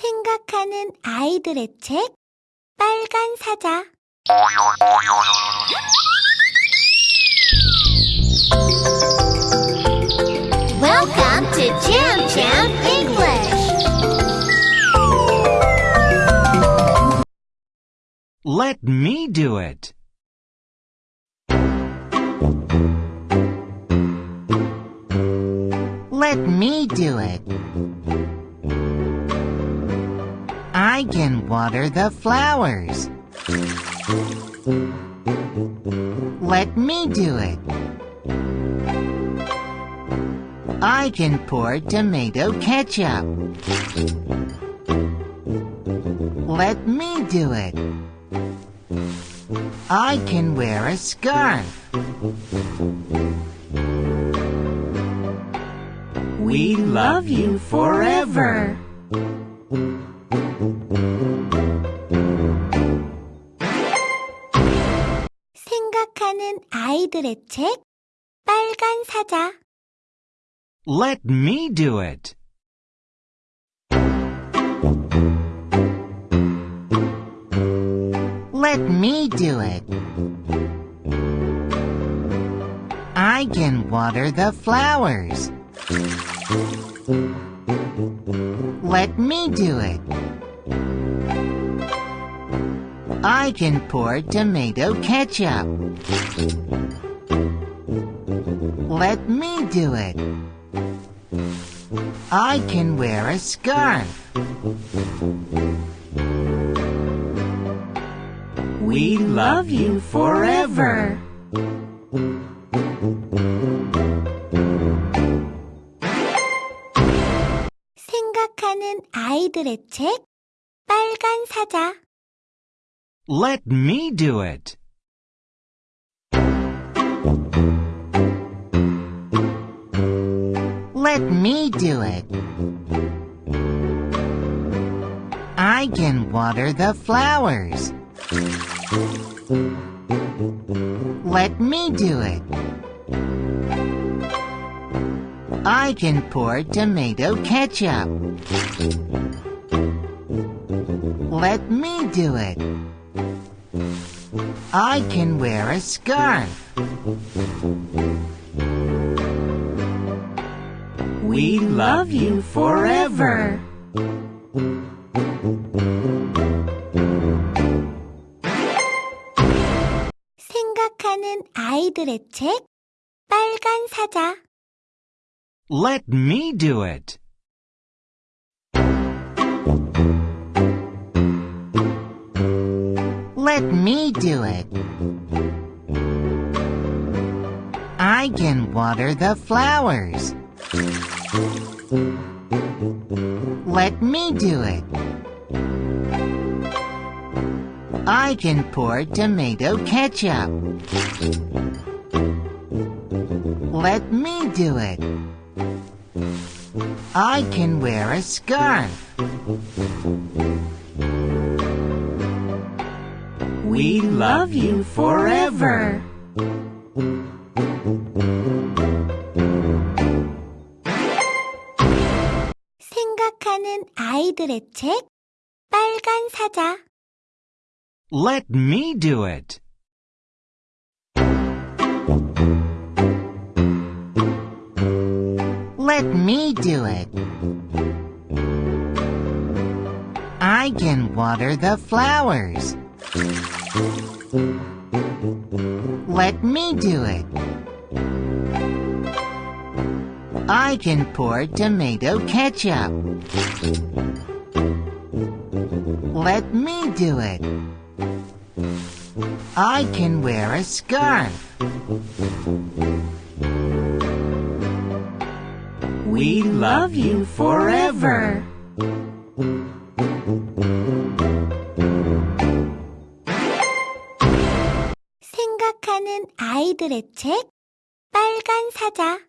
생각하는 아이들의 책 빨간 사자 Welcome to Jam Jam English. Let me do it. Let me do it. I can water the flowers. Let me do it. I can pour tomato ketchup. Let me do it. I can wear a scarf. We love you forever. 생각하는 아이들의 책 빨간 사자 Let me do it. Let me do it. I can water the flowers. Let me do it. I can pour tomato ketchup. Let me do it. I can wear a scarf. We love you forever. 생각하는 아이들의 책 빨간 사자 let me do it. Let me do it. I can water the flowers. Let me do it. I can pour tomato ketchup. Let me do it. I can wear a scarf. We love you forever. 생각하는 아이들의 책 빨간 사자 Let me do it. Let me do it. I can water the flowers. Let me do it. I can pour tomato ketchup. Let me do it. I can wear a scarf. love you forever. 생각하는 아이들의 책 빨간 사자 Let me do it. Let me do it. I can water the flowers. Let me do it. I can pour tomato ketchup. Let me do it. I can wear a scarf. We love you forever. 아이들의 책 빨간 사자